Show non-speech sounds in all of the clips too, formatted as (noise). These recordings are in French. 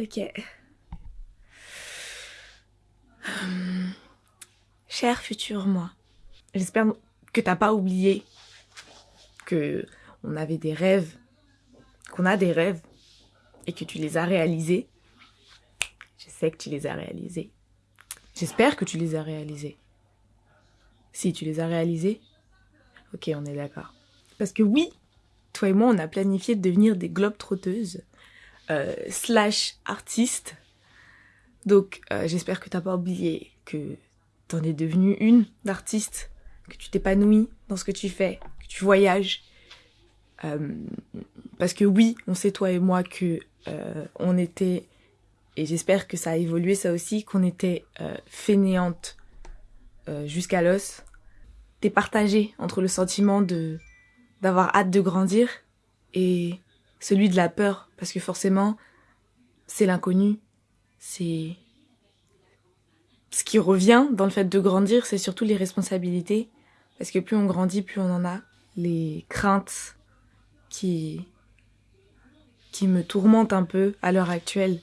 Ok. Hum, cher futur moi, j'espère que t'as pas oublié que on avait des rêves, qu'on a des rêves et que tu les as réalisés. Je sais que tu les as réalisés. J'espère que tu les as réalisés. Si tu les as réalisés, ok, on est d'accord. Parce que oui, toi et moi, on a planifié de devenir des globes trotteuses euh, slash artistes. Donc, euh, j'espère que t'as pas oublié que t'en es devenue une d'artiste, que tu t'épanouis dans ce que tu fais, que tu voyages. Euh, parce que oui, on sait toi et moi que euh, on était, et j'espère que ça a évolué ça aussi, qu'on était euh, fainéantes euh, jusqu'à l'os. T'es partagé entre le sentiment de d'avoir hâte de grandir et celui de la peur, parce que forcément, c'est l'inconnu, c'est ce qui revient dans le fait de grandir, c'est surtout les responsabilités, parce que plus on grandit, plus on en a. Les craintes qui qui me tourmentent un peu à l'heure actuelle.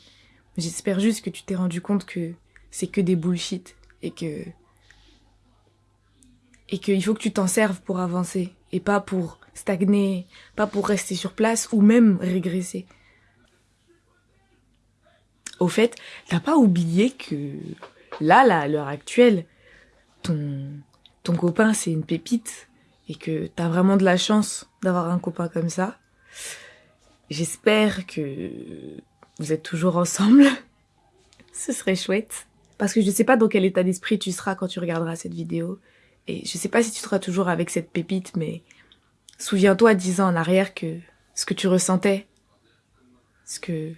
J'espère juste que tu t'es rendu compte que c'est que des bullshit et que et qu'il faut que tu t'en serves pour avancer et pas pour stagner, pas pour rester sur place ou même régresser. Au fait, t'as pas oublié que là, là, à l'heure actuelle, ton, ton copain c'est une pépite et que t'as vraiment de la chance d'avoir un copain comme ça. J'espère que vous êtes toujours ensemble. (laughs) Ce serait chouette. Parce que je sais pas dans quel état d'esprit tu seras quand tu regarderas cette vidéo. Et je sais pas si tu seras toujours avec cette pépite, mais souviens-toi dix ans en arrière que ce que tu ressentais, ce que,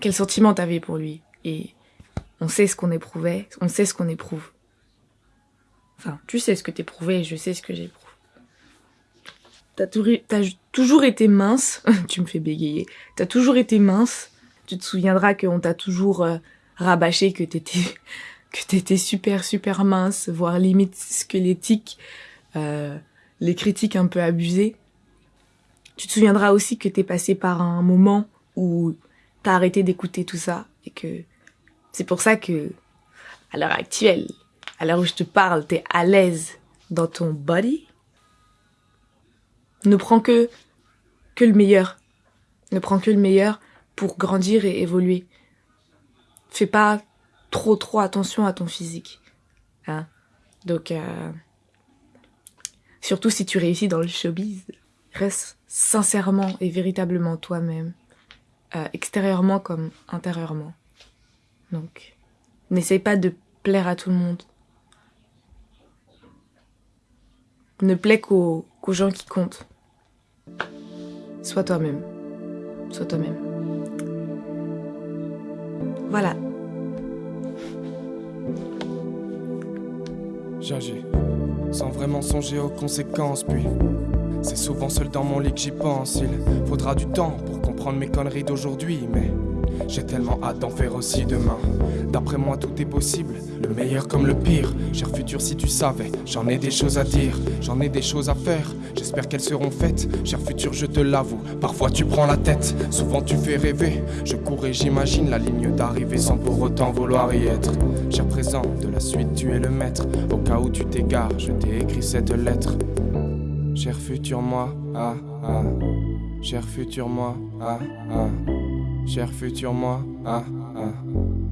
quel sentiment t'avais pour lui. Et on sait ce qu'on éprouvait, on sait ce qu'on éprouve. Enfin, tu sais ce que t'éprouvais et je sais ce que j'éprouve. T'as toujours été mince, (laughs) tu me fais bégayer, t'as toujours été mince, tu te souviendras qu'on t'a toujours euh, rabâché que t'étais que t'étais super super mince, voire limite squelettique, euh, les critiques un peu abusées. Tu te souviendras aussi que t'es passé par un moment où t'as arrêté d'écouter tout ça et que c'est pour ça que à l'heure actuelle, à l'heure où je te parle, t'es à l'aise dans ton body. Ne prends que que le meilleur. Ne prends que le meilleur pour grandir et évoluer. Fais pas trop trop attention à ton physique. Hein Donc euh, surtout si tu réussis dans le showbiz, reste sincèrement et véritablement toi-même, euh, extérieurement comme intérieurement. Donc n'essaye pas de plaire à tout le monde. Ne plaît qu'aux gens qui comptent. Sois toi-même. Sois toi-même. Voilà. Sans vraiment songer aux conséquences, puis c'est souvent seul dans mon lit que j'y pense. Il faudra du temps pour comprendre mes conneries d'aujourd'hui, mais j'ai tellement hâte d'en faire aussi demain. D'après moi, tout est possible, le meilleur comme le pire. Cher futur, si tu savais, j'en ai des choses à dire, j'en ai des choses à faire. J'espère qu'elles seront faites. Cher futur, je te l'avoue, parfois tu prends la tête, souvent tu fais rêver. Je cours et j'imagine la ligne d'arrivée sans pour autant vouloir y être. Cher présent, de la suite, tu es le maître. Au cas où tu t'égares, je t'ai écrit cette lettre. Cher futur moi, ah ah. Cher futur moi, ah ah. Cher futur moi, ah ah.